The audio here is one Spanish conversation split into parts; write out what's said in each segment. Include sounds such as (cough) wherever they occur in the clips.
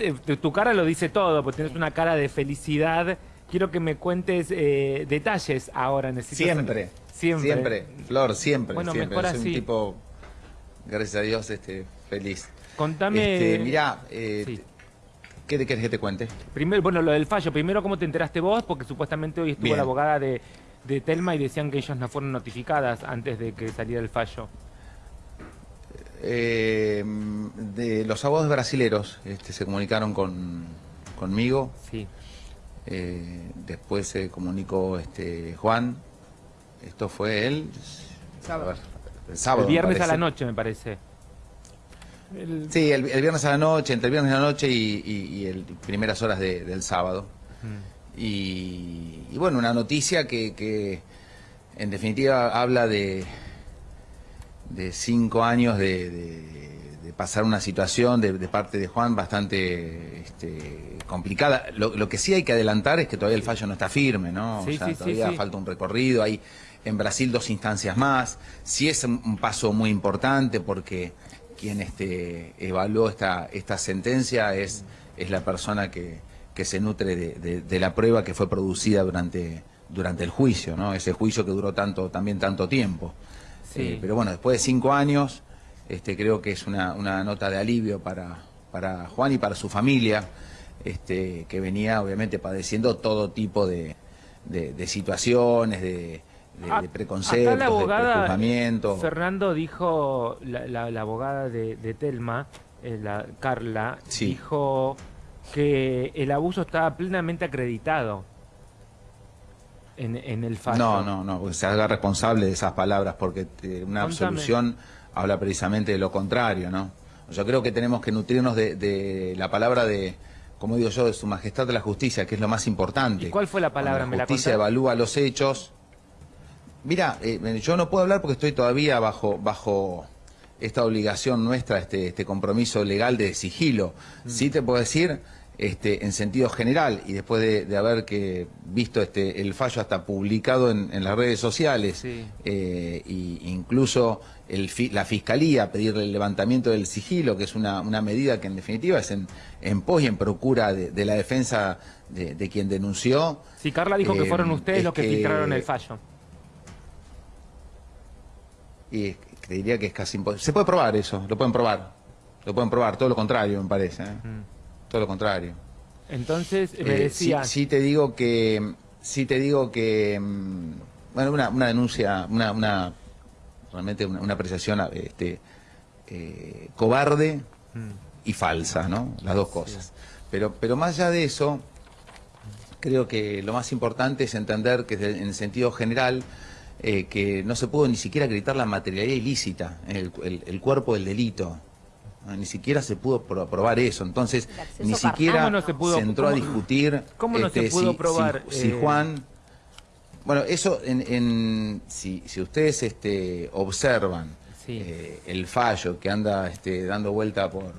Eh, Tu cara lo dice todo, porque tienes una cara de felicidad. Quiero que me cuentes eh, detalles ahora. Necesito Siempre, Siempre. siempre, Flor, siempre, Bueno, siempre. mejor Soy así. un tipo, gracias a Dios, este, feliz. Contame. Este, mirá, eh, Sí. ¿qué te querés que te cuente? Primero, bueno, lo del fallo. Primero, ¿cómo te enteraste vos? Porque supuestamente hoy estuvo Bien. la abogada de, de Telma y decían que ellas no fueron notificadas antes de que saliera el fallo. Eh, de los abogados brasileros este, se comunicaron con, conmigo, Sí. eh, después se comunicó este, Juan, esto fue él, Sábado. ver, el sábado. el viernes a la noche, me parece. El- Sí, el, el viernes a la noche, entre el viernes a la noche y, y- y el primeras horas de- del sábado. Mm. Y, y bueno, una noticia que, que en definitiva habla de, de cinco años de, de- de pasar una situación de, de parte de Juan bastante este, complicada. Lo, lo que sí hay que adelantar es que todavía el fallo no está firme, ¿no? Sí, o sea, sí, todavía sí. falta un recorrido. Hay en Brasil dos instancias más. Sí es un, un paso muy importante porque quien este, evaluó esta, esta sentencia es, es la persona que, que se nutre de, de- de la prueba que fue producida durante, durante el juicio, ¿no? Ese juicio que duró tanto, también tanto tiempo. Sí. Eh, pero bueno, después de cinco años, este, creo que es una, una nota de alivio para, para Juan y para su familia, este, que venía obviamente padeciendo todo tipo de, de- de situaciones, de, de- A- de preconceptos, acá la de abogada, prejuzgamientos. Fernando dijo, la, la- la abogada de, de Telma, eh, la Carla, Sí. dijo que el abuso estaba plenamente acreditado en, en el fallo. No, no, no, porque se haga responsable de esas palabras, porque eh, una Contame. absolución habla precisamente de lo contrario, ¿no? Yo creo que tenemos que nutrirnos de, de la palabra de, como digo yo, de su majestad de la justicia, que es lo más importante. ¿Y cuál fue la palabra? Cuando ¿Me la justicia evalúa los hechos. Mira, eh, yo no puedo hablar porque estoy todavía bajo, bajo esta obligación nuestra, este, este compromiso legal de sigilo. Mm. Sí te puedo decir, este, en sentido general, y después de, de haber que visto este, el fallo hasta publicado en, en las redes sociales, Sí. eh, y incluso el fi- la fiscalía pedirle el levantamiento del sigilo, que es una, una medida que en definitiva es en, en pos y en procura de, de la defensa de, de quien denunció. Sí, Carla dijo que Eh, fueron ustedes es los que, que- filtraron el fallo. Y te diría que es casi imposible. Se puede probar eso, lo pueden probar. Lo pueden probar, todo lo contrario, me parece. ¿eh? Todo lo contrario. Entonces, me Eh, decía... sí, sí te digo que. Sí te digo que. mm, Bueno, una, una denuncia, una, una realmente una, una apreciación este, eh, cobarde y falsa, ¿no? Las dos cosas. Pero, pero más allá de eso, creo que lo más importante es entender que en sentido general eh, que no se pudo ni siquiera acreditar la materialidad ilícita, el, el- el cuerpo del delito. Ah, Ni siquiera se pudo pro- probar eso. Entonces, ni siquiera ¿Cómo no se pudo- entró a discutir cómo no se este, pudo si- probar, si, si eh, Juan bueno, eso, en, en- si, si ustedes este, observan Sí. eh, el fallo que anda este, dando vuelta por,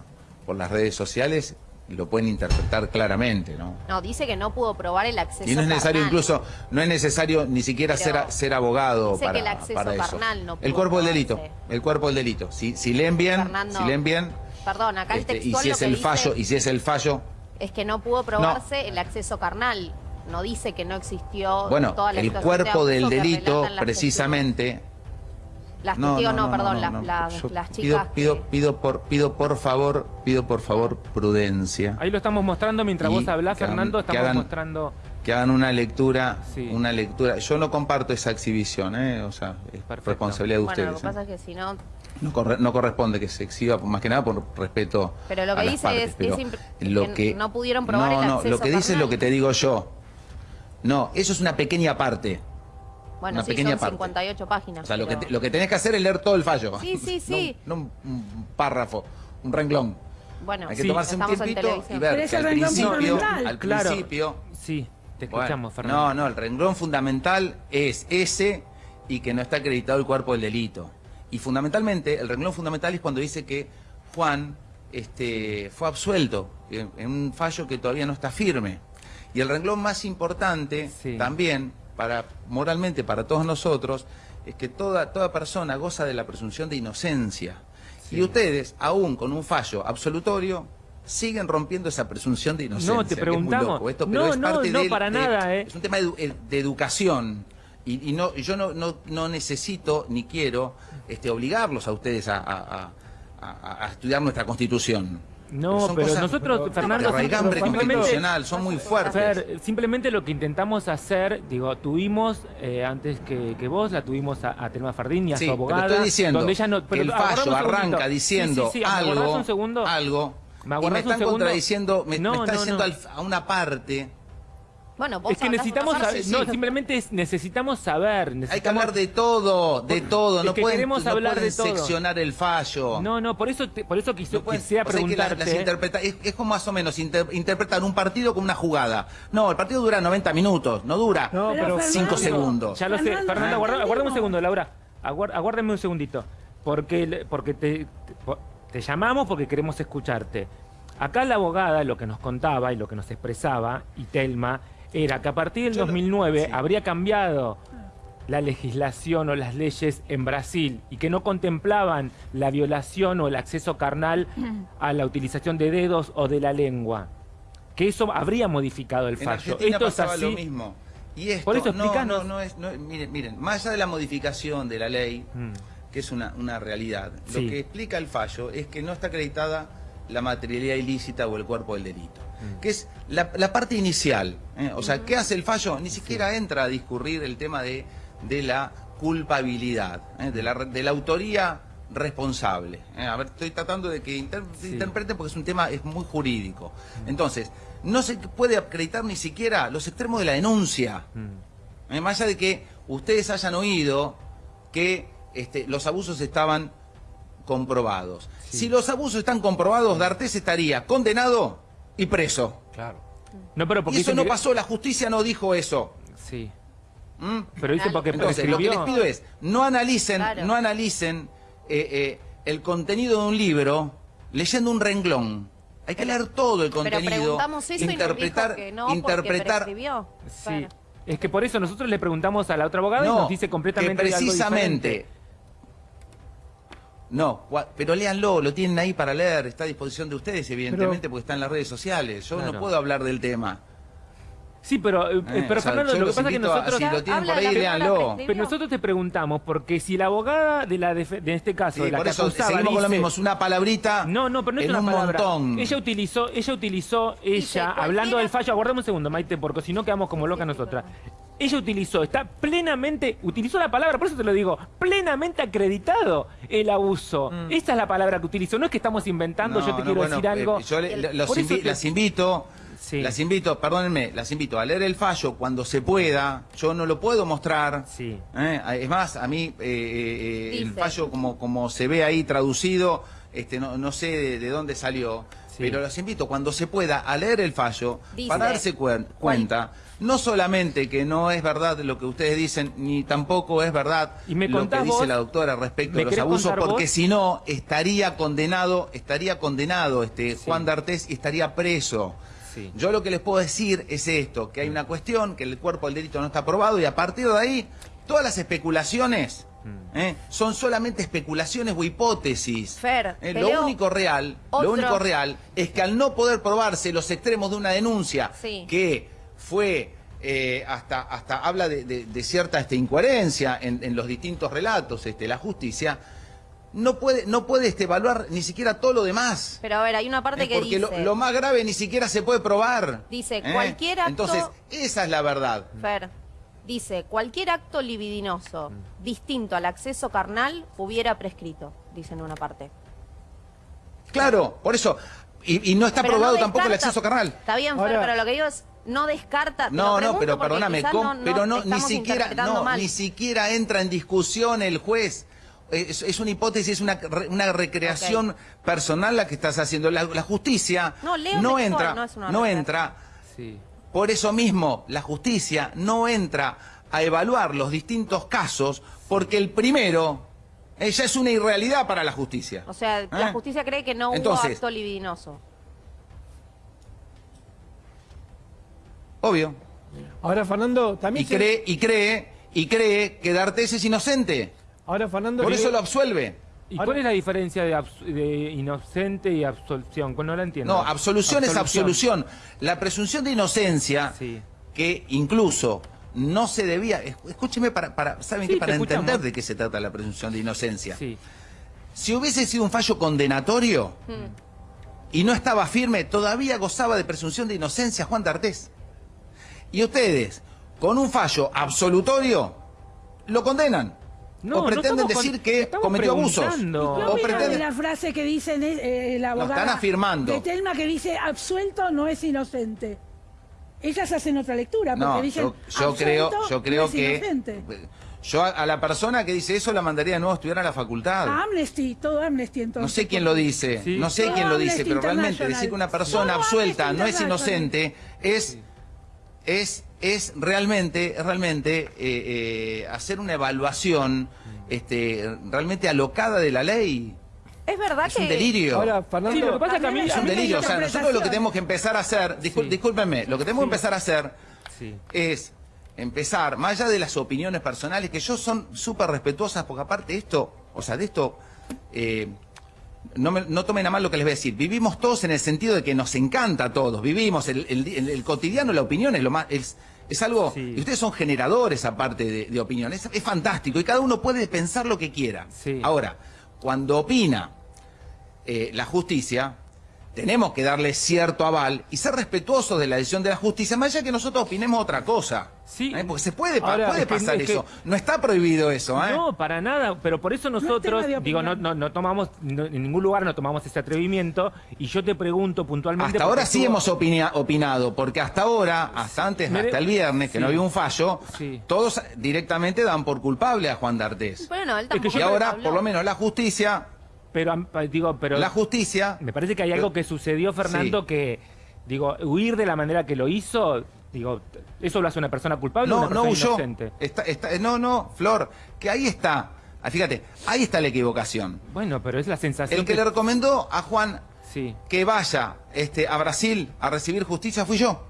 por las redes sociales, lo pueden interpretar claramente, ¿no? No, dice que no pudo probar el acceso Y no es necesario carnal. incluso, no es necesario ni siquiera Pero ser, ser abogado dice para, que el acceso para eso. carnal no el pudo cuerpo del delito, el cuerpo del delito. Si, si leen bien, Fernando, si leen bien, Perdón, acá el este, y textual si lo es que el dice fallo, y si es el fallo, es que no pudo probarse el acceso carnal. No dice que no existió bueno, toda la el de cuerpo del delito, relatan las testigos. Testigos no, perdón, las, las- las pido, chicas pido, que- pido por, pido por favor, pido por favor prudencia. Ahí lo estamos mostrando mientras Y vos hablás, Fernando, que estamos hagan- mostrando... Que hagan una lectura, Sí. una lectura. Yo no comparto esa exhibición, ¿eh? o sea, es Perfecto. responsabilidad de Bueno, lo ustedes. que ¿eh? pasa es que si no... No, corre- no corresponde que se exhiba, más que nada por respeto Pero lo que a las dice partes, es- pero es lo que que no pudieron probar no, el no, acceso lo que dice es lo que te digo yo. No, eso es una pequeña parte. Bueno, Una sí, pequeña son parte. 58 páginas. O sea, lo que, te- lo que tenés que hacer es leer todo el fallo. Sí, sí, (laughs) sí. un- No, un, párrafo, un renglón. Bueno, Hay que Sí. tomarse un tiempito y ver Pero que al renglón principio, al Claro. principio Sí, te bueno, escuchamos, Fernando. No, no, el renglón fundamental es ese y que no está acreditado el cuerpo del delito. Y fundamentalmente, el renglón fundamental es cuando dice que Juan este, fue absuelto en, en un fallo que todavía no está firme. Y el renglón más importante Sí. también, para moralmente para todos nosotros, es que toda, toda persona goza de la presunción de inocencia. Y ustedes, aún con un fallo absolutorio, siguen rompiendo esa presunción de inocencia. No, te es muy preguntamos. loco esto, pero No, es no, parte no, para de- nada, ¿eh? Es un tema de, de educación. Y, y no, yo no, no, no necesito ni quiero este, obligarlos a ustedes a, a- a- a- a estudiar nuestra constitución. No, pero cosas nosotros, de Fernando, simplemente- constitucional, son muy fuertes. Fer, simplemente lo que intentamos hacer, digo, tuvimos eh, antes que, que vos, la tuvimos a, a Telma Fardín y a Sí, su pero abogada. estoy diciendo donde ella no, que el fallo arranca diciendo Sí, sí, sí, ¿me aguardás algo, un segundo? algo, ¿Me y me están segundo? contradiciendo, me, No, me está no, diciendo al- a una parte. Bueno, vos Es que necesitamos saber, no, simplemente es- necesitamos saber. Hay que hablar de todo, de todo. es No que pueden, queremos no hablar pueden de todo. seccionar el fallo. No, no, por eso, te- por eso quise, No pueden- quisiera que la- las interpreta- es, es como más o menos inter- interpretar un partido como una jugada. No, el partido dura 90 minutos, no dura No, pero 5 Fernando, segundos. Ya lo sé. Fernando, Fernando, aguarda, aguárdame un segundo, Laura. Aguar- aguárdame un segundito. Porque, porque te, te llamamos porque queremos escucharte. Acá la abogada lo que nos contaba y lo que nos expresaba, y Telma, era que a partir del Yo lo- 2009 sí. habría cambiado la legislación o las leyes en Brasil y que no contemplaban la violación o el acceso carnal (clears throat) a la utilización de dedos o de la lengua. Que eso habría modificado el fallo. Esto es así. lo mismo. Y esto, Por eso, no, explícanos. no, no es, no- miren, miren, más allá de la modificación de la ley, Mm. que es una, una realidad, Sí. lo que explica el fallo es que no está acreditada la materialidad ilícita o el cuerpo del delito. Que es la, la parte inicial. ¿eh? O sea, ¿qué hace el fallo? Ni siquiera entra a discurrir el tema de, de la culpabilidad, ¿eh? de, la, de la autoría responsable. ¿eh? A ver, estoy tratando de que inter- Sí. interpreten porque es un tema es muy jurídico. Entonces, no se puede acreditar ni siquiera los extremos de la denuncia. Mm. Eh, Más allá de que ustedes hayan oído que este, los abusos estaban comprobados. Sí. Si los abusos están comprobados, D'Artés estaría condenado y preso. Claro. No, pero Y porque eso no que- pasó, la justicia no dijo eso. Sí. ¿Mm? Pero dice porque Entonces, lo que les pido es, no analicen, Claro. no analicen eh, eh, el contenido de un libro leyendo un renglón. Hay que leer todo el Pero contenido, y nos interpretar, dijo que no, interpretar. prescribió. Sí. Bueno. Es que por eso nosotros le preguntamos a la otra abogada y nos dice completamente que precisamente. No, pero léanlo, lo tienen ahí para leer, está a disposición de ustedes, evidentemente, porque está en las redes sociales. Yo Claro. no puedo hablar del tema. Sí, pero, eh, Eh, pero o sea, Fernando, lo que pasa es que a- nosotros... si lo tienen por ahí, léanlo. Pero nosotros te preguntamos, porque si la abogada de la de este caso, Sí, de la por que eso acusaba, seguimos con lo dice- mismo, es una palabrita No, no, pero no es en una un palabra. montón. Ella utilizó, ella utilizó, Dice, ella, cualquiera- hablando del fallo, aguardame un segundo, Maite, porque si no quedamos como locas nosotras. Ella utilizó, está plenamente, utilizó la palabra, por eso te lo digo, plenamente acreditado el abuso. Esa es la palabra que utilizó, no es que estamos inventando, No, yo te no, quiero bueno, decir algo. eh, yo le- El- los Por eso invi- te- las invito, Sí. las invito, perdónenme, las invito a leer el fallo cuando se pueda. Yo no lo puedo mostrar. Sí. ¿eh? Es más, a mí eh, eh, el fallo como, como se ve ahí traducido, este, no, no sé de, de dónde salió, Sí. pero los invito cuando se pueda a leer el fallo Dice. para darse cuen- cuenta. No solamente que no es verdad lo que ustedes dicen, ni tampoco es verdad Y me lo que dice vos, la doctora respecto ¿me de los abusos, porque si no, estaría condenado, estaría condenado este Sí. Juan D'Artés y estaría preso. Sí. Yo lo que les puedo decir es esto, que hay una cuestión, que el cuerpo del delito no está aprobado y a partir de ahí, todas las especulaciones Mm. ¿eh? son solamente especulaciones o hipótesis. Fer, Eh, lo único real, otro. lo único real es que al no poder probarse los extremos de una denuncia Sí. que fue eh, hasta hasta habla de, de- de cierta este, incoherencia en, en los distintos relatos, este, la justicia no puede no puede este, evaluar ni siquiera todo lo demás. Pero a ver, hay una parte Eh, que porque dice... lo, lo más grave ni siquiera se puede probar. Dice, ¿eh? cualquier acto- Entonces, esa es la verdad. Fer, dice, cualquier acto libidinoso distinto al acceso carnal hubiera prescrito, dice en una parte. Claro, por eso. Y, y no está Pero probado no tampoco el acceso carnal. Está bien, Fer, Ahora- pero lo que digo es, no descarta... te lo No, no, pero perdóname, no- no pero no, ni siquiera, no, mal. ni siquiera entra en discusión el juez. Es, es una hipótesis, es una, re- una recreación personal la que estás haciendo. La, la justicia No, leo entra, no es una no recreación. entra. Sí. Por eso mismo, la justicia no entra a evaluar los distintos casos porque el primero ya es una irrealidad para la justicia. O sea, la ¿Eh? justicia cree que no Entonces- hubo acto libidinoso. Obvio. Ahora, Fernando, Y también. se- cree, y cree, y cree que D'Artés es inocente. Ahora, Fernando. Por eso lo absuelve. ¿Y Ahora- cuál es la diferencia de, inocente y absolución? Pues no la entiendo. No, absolución, es absolución. La presunción de inocencia, Sí. que incluso no se debía. es- Escúcheme para, para ¿saben Sí, qué? Para te entender escuchamos. de qué se trata la presunción de inocencia. Sí. Si hubiese sido un fallo condenatorio y no estaba firme, todavía gozaba de presunción de inocencia Juan D'Artés. Y ustedes, con un fallo absolutorio, lo condenan. No, o no pretenden con- decir que cometió abusos. No, o pretenden... la frase que dicen eh, la Lo están afirmando. de Telma que dice absuelto no es inocente. Ellas hacen otra lectura porque No, dicen yo, yo creo, yo creo no es que inocente. yo a, a la persona que dice eso la mandaría de nuevo a estudiar a la facultad. A Amnesty, todo Amnesty entonces. No sé quién lo dice, Sí. no sé Todo quién lo dice, pero realmente decir que una persona absuelta no es inocente es es es realmente es realmente eh, eh, hacer una evaluación este realmente alocada de la ley. Es verdad Es que... un delirio. Ahora, Fernando, Sí, lo que pasa es que a mí- es un delirio. O sea, nosotros lo que tenemos que empezar a hacer, Sí. discúlpenme, lo que tenemos que empezar a hacer Sí. es empezar, más allá de las opiniones personales, que yo son súper respetuosas, porque aparte de esto, o sea, de esto, eh, no, me- no tomen a mal lo que les voy a decir, vivimos todos en el sentido de que nos encanta a todos, vivimos el, el- cotidiano, la opinión es lo más... Es, es algo, Sí. y ustedes son generadores aparte de, de opinión, es, es fantástico y cada uno puede pensar lo que quiera. Sí. Ahora, cuando opina eh, la justicia, tenemos que darle cierto aval y ser respetuosos de la decisión de la justicia, más allá que nosotros opinemos otra cosa. Sí. ¿Eh? Porque se puede, Ahora, puede es que- pasar es que- eso. No está prohibido eso, ¿eh? No, para nada, pero por eso nosotros, digo, no, no, no tomamos, no- en ningún lugar no tomamos ese atrevimiento, y yo te pregunto puntualmente... Hasta ahora sí hemos opinia- opinado, porque hasta ahora, hasta antes, hasta el viernes, que sí. no había un fallo, Sí. todos directamente dan por culpable a Juan D'Artés. Bueno, él Es que tampoco Y ahora, por lo menos, la justicia, Pero, digo, pero... la justicia... Me parece que hay algo que sucedió, Fernando, Sí. que, digo, huir de la manera que lo hizo, digo, ¿eso lo hace una persona culpable o No, no huyó. inocente? Está, está- no, no, Flor, que ahí está. Ah, Fíjate, ahí está la equivocación. Bueno, pero es la sensación El que le recomendó a Juan Sí, que vaya este, a Brasil a recibir justicia fui yo.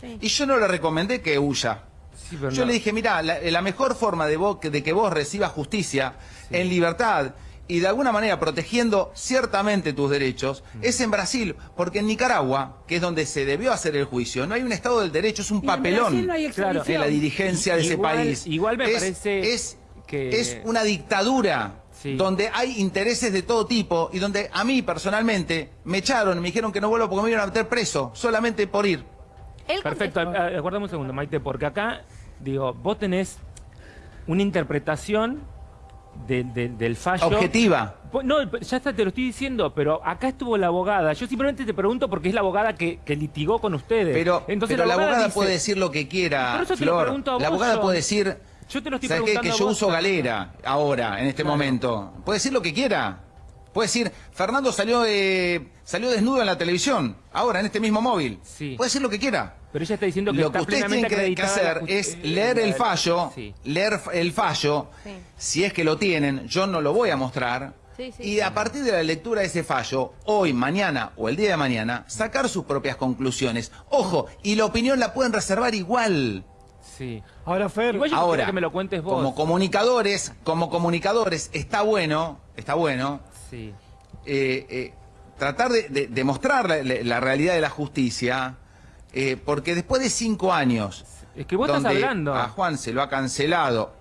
Sí. Y yo no le recomendé que huya. sí, pero Yo no. le dije, mira, la, la mejor forma de, vos- de que vos recibas justicia en libertad y de alguna manera protegiendo ciertamente tus derechos es en Brasil, porque en Nicaragua, que es donde se debió hacer el juicio, no hay un Estado del Derecho, es un Y papelón no Claro, en la dirigencia de ese país. igual me Es- parece es, que- es una dictadura Sí. donde hay intereses de todo tipo y donde a mí personalmente me echaron, me dijeron que no vuelvo porque me iban a meter preso solamente por ir. Perfecto, aguardame un segundo, Maite, porque acá, digo, vos tenés una interpretación de- de- del fallo... Objetiva. No, ya está, te lo estoy diciendo, pero acá estuvo la abogada. Yo simplemente te pregunto porque es la abogada que, que litigó con ustedes. Pero, Entonces, pero la abogada dice- puede decir lo que quiera, Por eso te lo Flor. pregunto a la vos, abogada John. puede decir, Yo te lo estoy ¿sabes qué? preguntando Que a yo vos, uso galera ahora, en este Claro. momento. Puede decir lo que quiera. Puede decir, Fernando salió eh, salió desnudo en la televisión, ahora en este mismo móvil. Sí. Puede decir lo que quiera. Pero ella está diciendo que Lo está que ustedes tienen que, hacer es leer el fallo, Sí. leer el fallo, Sí. si es que lo tienen, yo no lo voy a mostrar, Sí, sí, y a partir de la lectura de ese fallo, hoy, mañana o el día de mañana, sacar sus propias conclusiones. Ojo, y la opinión la pueden reservar igual. Sí. ahora Fer, Igual yo Ahora, que me lo cuentes vos. como comunicadores, como comunicadores, está bueno, está bueno, Sí. eh, eh, tratar de, de- de mostrar la, realidad de la justicia, eh, porque después de cinco años, Es que vos estás hablando. a Juan se lo ha cancelado,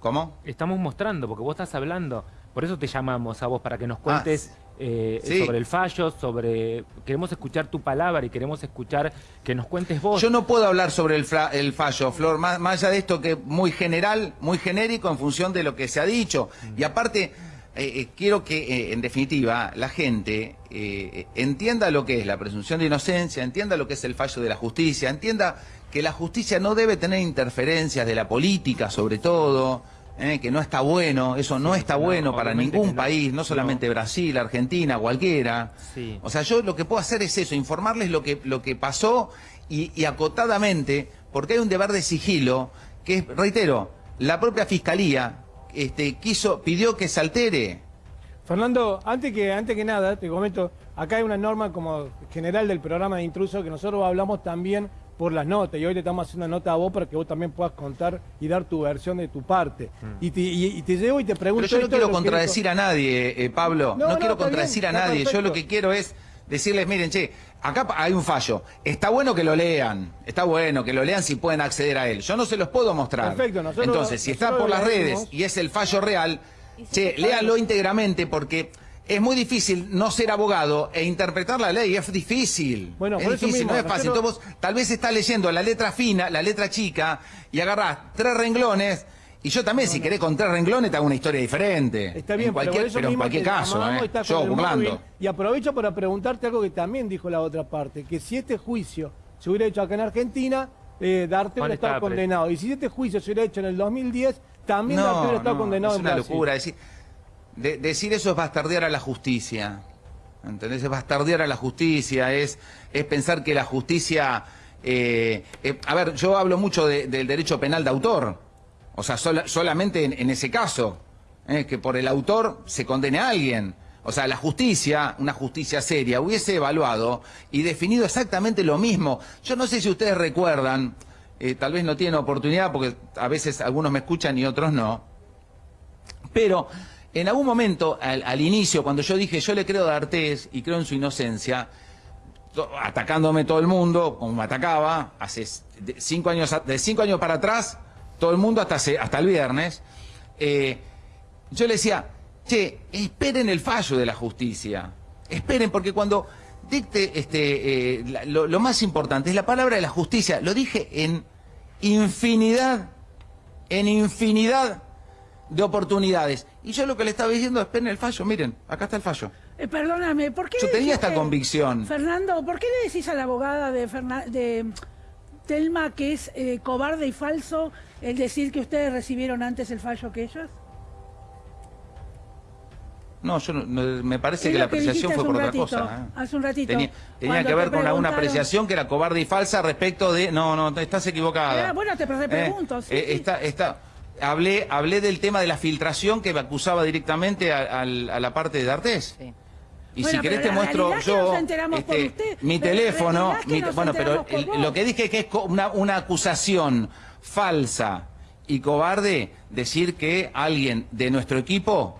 ¿cómo? Estamos mostrando, porque vos estás hablando. Por eso te llamamos a vos, para que nos cuentes eh, Ah, sí. sobre el fallo, sobre... Queremos escuchar tu palabra y queremos escuchar que nos cuentes vos. Yo no puedo hablar sobre el, el fallo, Flor, más, más allá de esto que es muy general, muy genérico en función de lo que se ha dicho. Y aparte, eh, eh, quiero que, eh, en definitiva, la gente eh, entienda lo que es la presunción de inocencia, entienda lo que es el fallo de la justicia, entienda que la justicia no debe tener interferencias de la política, sobre todo. que no está bueno, eso no está no, bueno para ningún no. país, no solamente Brasil, Argentina, cualquiera. Sí. O sea, yo lo que puedo hacer es eso, informarles lo que, lo que pasó y, y acotadamente, porque hay un deber de sigilo, que es, reitero, la propia fiscalía este, quiso, pidió que se altere. Fernando, antes que, antes que nada, te comento, acá hay una norma como general del programa de intruso que nosotros hablamos también por las notas. Y hoy te estamos haciendo una nota a vos para que vos también puedas contar y dar tu versión de tu parte. Y, te, y, y te llevo y te pregunto. Pero yo no quiero lo contradecir a nadie, eh, Pablo. No, No, no, quiero contradecir bien, a nadie. Yo lo que quiero es decirles, miren, che, acá hay un fallo. Está bueno que lo lean. Está bueno que lo lean si pueden acceder a él. Yo no se los puedo mostrar. Perfecto, nosotros Entonces, si está por las redes y es el fallo real, che, léanlo íntegramente porque es muy difícil no ser abogado e interpretar la ley. Es difícil. Bueno, es difícil, mismo, no es fácil. nosotros- Entonces, vos tal vez estás leyendo la letra fina, la letra chica, y agarrás tres renglones. Y yo también, si querés con tres renglones, te hago una historia diferente. Está bien, en cualquier, pero, por eso pero en cualquier caso, ¿eh? yo burlando. móvil. Y aprovecho para preguntarte algo que también dijo la otra parte, que si este juicio se hubiera hecho acá en Argentina, eh, Darte hubiera estado condenado. Y si este juicio se hubiera hecho en el 2010, también Darte No, hubiera estado no, condenado es en una Brasil. locura. Decir, de- decir eso es bastardear a la justicia. ¿Entendés? Es bastardear a la justicia, es, es pensar que la justicia... eh, eh, a ver, yo hablo mucho de- del derecho penal de autor. O sea, sola- solamente en, ese caso. ¿eh? Que por el autor se condene a alguien. O sea, la justicia, una justicia seria, hubiese evaluado y definido exactamente lo mismo. Yo no sé si ustedes recuerdan, eh, tal vez no tienen oportunidad porque a veces algunos me escuchan y otros no. Pero en algún momento, al, al inicio, cuando yo dije yo le creo a D'Artés y creo en su inocencia, atacándome todo el mundo, como me atacaba, hace cinco años, de cinco años para atrás, todo el mundo hasta, hasta el viernes, eh, yo le decía, che, esperen el fallo de la justicia, esperen, porque cuando dicte este, eh, la- lo, lo más importante es la palabra de la justicia, lo dije en infinidad, en infinidad de oportunidades. Y yo lo que le estaba diciendo, esperen el fallo, miren, acá está el fallo. Eh, perdóname, ¿por qué Yo tenía esta convicción. Fernando, ¿por qué le decís a la abogada de, Ferna- de Telma que es eh, cobarde y falso el decir que ustedes recibieron antes el fallo que ellos? No, yo no- me parece que la apreciación fue por otra cosa. ¿eh? Hace un ratito. Tenía, que ver te con alguna preguntaron- apreciación que era cobarde y falsa respecto de... No, no, estás equivocada. Ah, bueno, te pre- pregunto, sí, Eh, sí. está- está- hablé, hablé del tema de la filtración que me acusaba directamente a, al- a la parte de D'Artés. Y Bueno, si querés te muestro es yo nos enteramos por este, usted. mi teléfono, es mi- bueno, pero el- lo que dije que es una, una acusación falsa y cobarde decir que alguien de nuestro equipo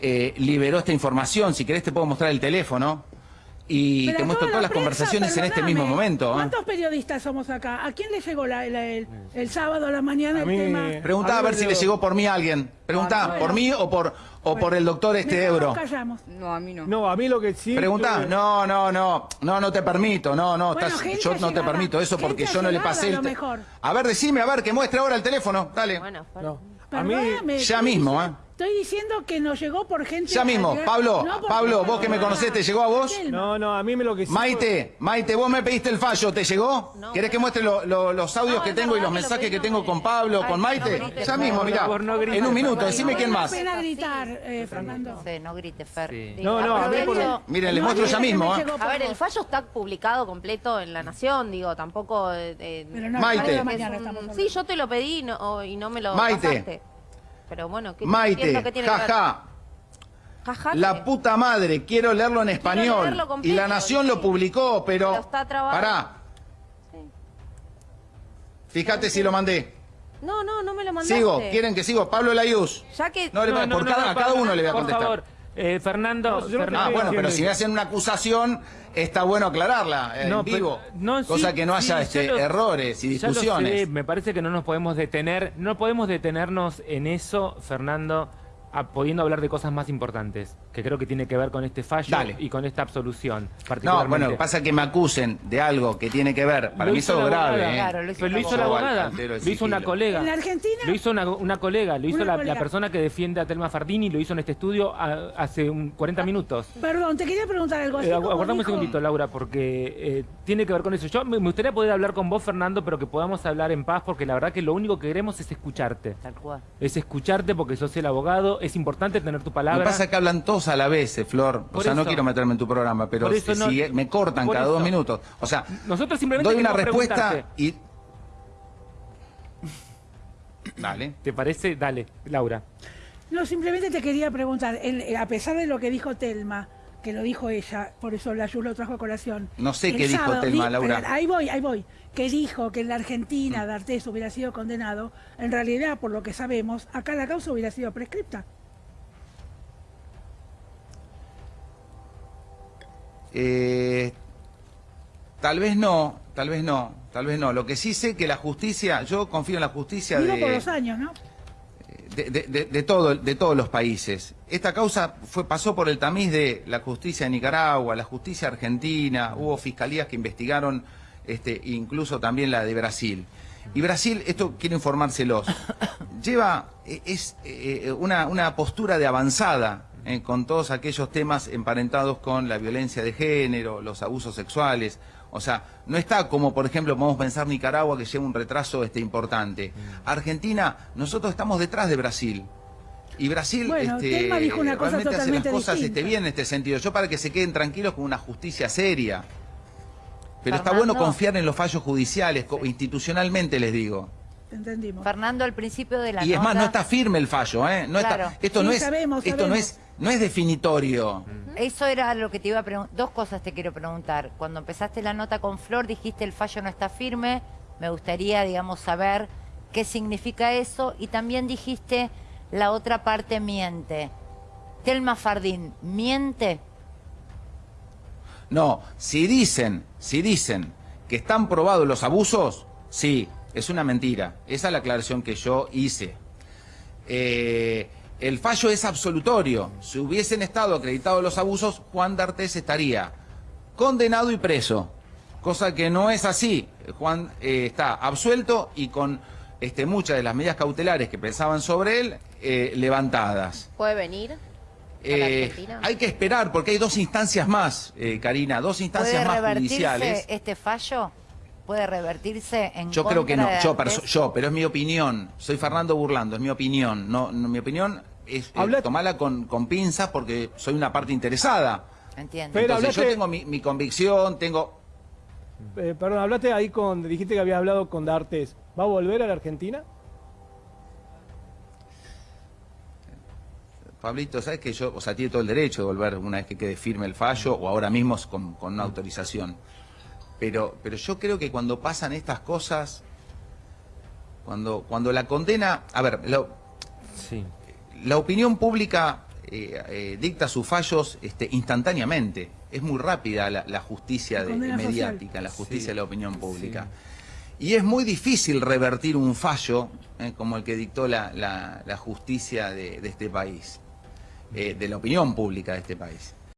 eh, liberó esta información. Si querés te puedo mostrar el teléfono y Pero te muestro toda todas la las prensa, conversaciones en este mismo momento. ¿eh? ¿Cuántos periodistas somos acá? ¿A quién le llegó la- la- el, el sábado a la mañana A el mí- tema? Preguntá a ver si le llegó por mí a alguien. Preguntá, Bueno. ¿por mí o por, o por el doctor este Mejor Ebro? nos callamos. No, a mí no. No, a mí lo que sí... Preguntá, tuve- no, no, no, no, no te permito, no, no, Bueno, estás- gente yo no te permito eso porque yo no le pasé a el... mejor. A ver, decime, a ver, que muestre ahora el teléfono, dale. Bueno, No. A mí... Ya mismo, ¿eh? Estoy diciendo que nos llegó por gente... Ya mismo, Pablo, no Pablo, vos que me conocés, ¿te llegó a vos? No, no, a mí me lo que sí... Maite, Maite, vos me pediste el fallo, ¿te llegó? No, ¿Querés que no. muestre lo- lo- los audios No, que tengo y los que lo mensajes que tengo eh. con Pablo, Ay, con no Maite? grites, Ya mismo, mirá. por no gritar, En un minuto, decime No quién más. pena gritar, eh, Fernando. No sé, no grites, Fer. Sí. No, no, a mí por- Miren, le No, muestro ya mismo, ¿eh? A ver, el fallo está publicado completo en La Nación, digo, tampoco... eh, eh, Pero no, Maite. Sí, yo te lo pedí y no, y no me lo Maite. Pero bueno, ¿qué, Maite, que tiene que ver? jaja. Jaja, La ¿qué? puta madre, quiero leerlo en español. leerlo completo, y la Nación lo sí. publicó, pero. Pero está trabado. Pará. Sí. Fíjate si lo mandé. No, no, no me lo mandaste. Sigo, ¿quieren que sigo? Pablo Layuz. Ya que... No, le va- por cada, a cada uno le voy a Por contestar. favor, eh, Fernando, No, Ah, bueno, pero si me hacen una acusación, está bueno aclararla eh, No, en vivo. pero- no, sí, Cosa que no haya sí, este, lo- errores y discusiones. sé, me parece que no nos podemos detener, no podemos detenernos en eso, Fernando, a- pudiendo hablar de cosas más importantes, que creo que tiene que ver con este fallo Dale. y con esta absolución. No, particularmente. bueno, pasa que me acusen de algo que tiene que ver. Para Lo mí hizo eso grave. abogada. ¿eh? Claro, lo hizo Pero lo hizo la abogada, lo hizo una colega. ¿En la Argentina? Lo hizo una, una colega, lo hizo Una la, colega. la persona que defiende a Telma Fardini, lo hizo en este estudio a- hace un 40 minutos. Perdón, te quería preguntar algo así Eh, aguardame un segundito, Laura, porque eh, tiene que ver con eso. Yo me me gustaría poder hablar con vos, Fernando, pero que podamos hablar en paz, porque la verdad que lo único que queremos es escucharte. Tal cual. Es escucharte porque sos el abogado, es importante tener tu Lo palabra. que pasa es que hablan todos a la vez, eh, Flor. O Por sea, no quiero meterme en tu programa, pero si no- si me cortan cada dos minutos. O sea, Nosotros simplemente doy una respuesta y. Dale. ¿Te parece? Dale, Laura. No, simplemente te quería preguntar, el- a pesar de lo que dijo Telma, que lo dijo ella, por eso la Yus lo trajo a colación. No sé qué dijo Telma, Laura. Ahí voy, ahí voy. Que dijo que en la. Argentina D'Artés hubiera sido condenado. En realidad, por lo que sabemos, acá la causa hubiera sido prescripta. Eh, tal vez no, tal vez no, tal vez no. Lo que sí sé que la justicia, yo confío en la justicia Digo de... por los años, ¿no? de, de- de- de todo, de todos los países. Esta causa fue, pasó por el tamiz de la justicia de Nicaragua, la justicia argentina, hubo fiscalías que investigaron este, incluso también la de Brasil. Y Brasil, esto quiero informárselos, lleva eh, es eh, una, una postura de avanzada eh, con todos aquellos temas emparentados con la violencia de género, los abusos sexuales. O sea, no está como, por ejemplo, podemos pensar Nicaragua que lleva un retraso este, importante. Argentina, nosotros estamos detrás de Brasil. Y Brasil Bueno, este, dijo una cosa realmente hace las cosas este, bien en este sentido. Yo para que se queden tranquilos con una justicia seria. Pero está bueno confiar en los fallos judiciales, institucionalmente les digo. Entendimos. Fernando, al principio de la Y es más, nota- no está firme el fallo, ¿eh? No Claro. está, esto Sí, no es, sabemos, esto no es, no es definitorio. Eso era lo que te iba a preguntar. Dos cosas te quiero preguntar. Cuando empezaste la nota con Flor, dijiste el fallo no está firme. Me gustaría, digamos, saber qué significa eso. Y también dijiste la otra parte miente. Telma Fardín, ¿miente? No, si dicen, si dicen que están probados los abusos, sí, es una mentira. Esa es la aclaración que yo hice. Eh, el fallo es absolutorio. Si hubiesen estado acreditados los abusos, Juan D'Artés estaría condenado y preso. Cosa que no es así. Juan eh, está absuelto y con este, muchas de las medidas cautelares que pensaban sobre él eh, levantadas. ¿Puede venir Eh, hay que esperar porque hay dos instancias más, eh, Karina, dos ¿Puede instancias más revertirse judiciales. este fallo? ¿Puede revertirse en Yo creo que no, de yo, yo, pero es mi opinión. Soy Fernando Burlando, es mi opinión. No, no, mi opinión es eh, tomarla con, con pinzas porque soy una parte interesada. Entiendo. Pero Entonces yo hablaste- tengo mi, mi convicción, tengo... Eh, perdón, hablaste ahí con, dijiste que habías hablado con D'Artes. ¿Va a volver a la Argentina? Pablito, ¿sabes que yo, o sea, tiene todo el derecho de volver una vez que quede firme el fallo o ahora mismo con, con una autorización? Pero, pero yo creo que cuando pasan estas cosas, cuando, cuando la condena, a ver, lo- Sí. la opinión pública eh, eh, dicta sus fallos este, instantáneamente. Es muy rápida la, la justicia La de- mediática, la justicia Sí, de la opinión pública. Y es muy difícil revertir un fallo eh, como el que dictó la, la- la justicia de, de este país, eh, de la opinión pública de este país.